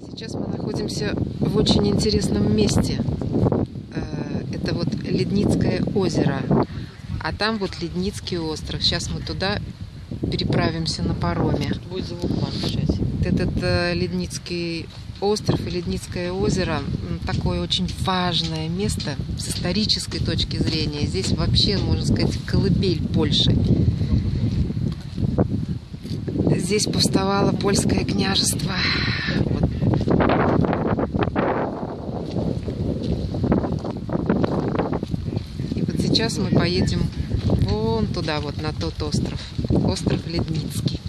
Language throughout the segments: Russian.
Сейчас мы находимся в очень интересном месте. Э, Это вот Ледницкое озеро. А там вот Ледницкий остров. Сейчас мы туда переправимся на пароме. Будет звук включать. Вот Этот э, Ледницкий остров и Ледницкое озеро такое очень важное место с исторической точки зрения. Здесь вообще, можно сказать, колыбель Польши. Здесь повставало польское княжество. Вот. И вот сейчас мы поедем вон туда, вот на тот остров. Остров Ледницкий.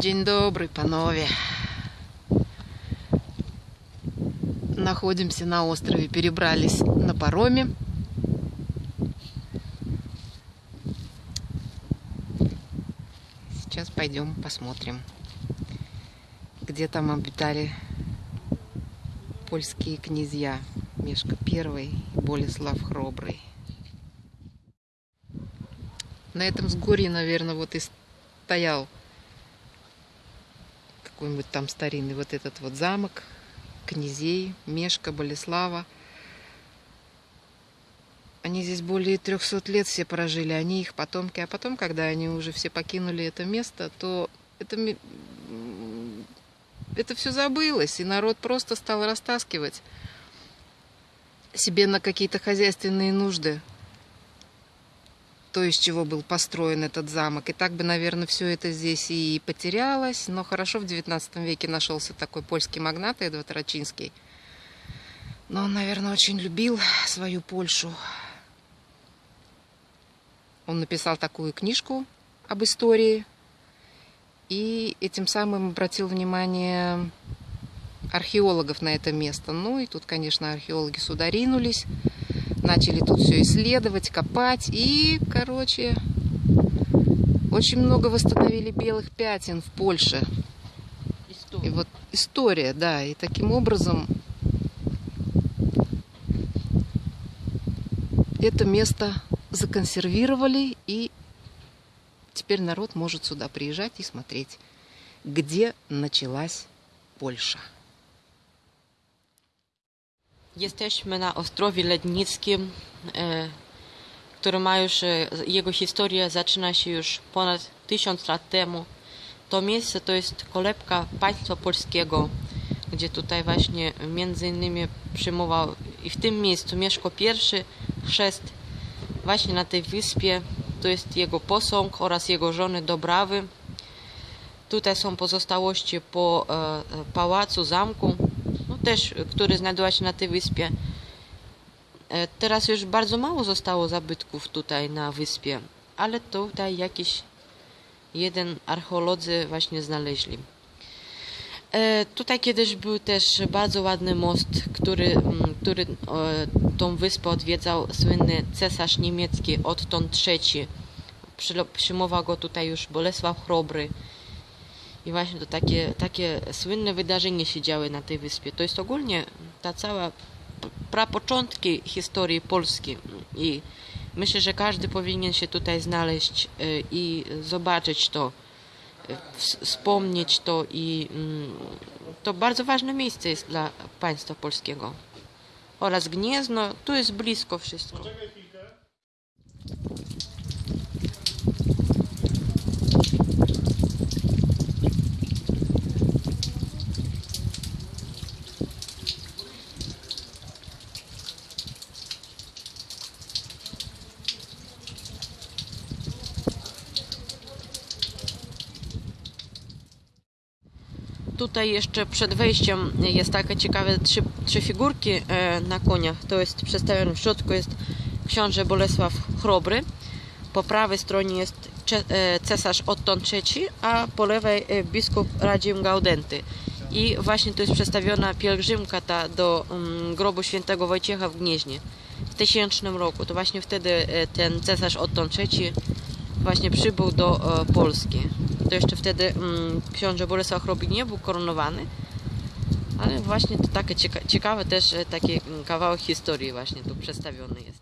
День добрый, панове. Находимся на острове, перебрались на пароме. Сейчас пойдем посмотрим, где там обитали польские князья Мешка I и Болеслав Храбрый. На этом сгорье, наверное, вот и стоял какой-нибудь там старинный вот этот вот замок князей Мешка, Болеслава. Они здесь более 300 лет все прожили, они их потомки. А потом, когда они уже все покинули это место, то это, это все забылось, и народ просто стал растаскивать себе на какие-то хозяйственные нужды то, из чего был построен этот замок. И так бы, наверное, все это здесь и потерялось. Но хорошо в XIX веке нашелся такой польский магнат Эдвард Рачинский. Но он, наверное, очень любил свою Польшу. Он написал такую книжку об истории. И этим самым обратил внимание археологов на это место. Ну и тут, конечно, археологи сюда ринулись начали тут все исследовать, копать. И, короче, очень много восстановили белых пятен в Польше. И История. вот история, да. И таким образом это место законсервировали. И теперь народ может сюда приезжать и смотреть, где началась Польша. Jesteśmy na Ostrowie Lednickim, e, który ma już, e, jego historia zaczyna się już ponad tysiąc lat temu. To miejsce to jest kolebka państwa polskiego, gdzie tutaj właśnie między innymi przyjmował i w tym miejscu Mieszko I chrzest właśnie na tej wyspie. To jest jego posąg oraz jego żony Dobrawy. Tutaj są pozostałości po e, pałacu, zamku, też, który znajduje się na tej wyspie. E, Teraz już bardzo mało zostało zabytków tutaj na wyspie, ale tutaj jakiś jeden archeolodzy właśnie znaleźli. E, Tutaj kiedyś był też bardzo ładny most, który, mm, który tą wyspę odwiedzał słynny cesarz niemiecki Otton III. Przyjmował go tutaj już Bolesław Chrobry. I właśnie to takie, takie słynne wydarzenia się działy na tej wyspie. To jest ogólnie ta cała prapoczątki historii Polski. I myślę, że każdy powinien się tutaj znaleźć y, i zobaczyć to, y, ws- wspomnieć to i mm, to bardzo ważne miejsce jest dla państwa polskiego. Oraz Gniezno, tu jest blisko wszystko. Tutaj jeszcze przed wejściem jest takie ciekawe trzy, trzy figurki e, na koniach. To jest przedstawione w środku jest książę Bolesław Chrobry. Po prawej stronie jest e, cesarz Otton III, a po lewej e, biskup Radzim Gaudenty. I właśnie tu jest przedstawiona pielgrzymka ta do mm, grobu świętego Wojciecha w Gnieźnie. W 1000 roku. To właśnie wtedy ten cesarz Otton III właśnie przybył do e, Polski. To jeszcze wtedy mm, książę Bolesław Chrobik nie był koronowany, ale właśnie to takie cieka- ciekawe też e, taki mm, kawałek historii właśnie tu przedstawiony jest.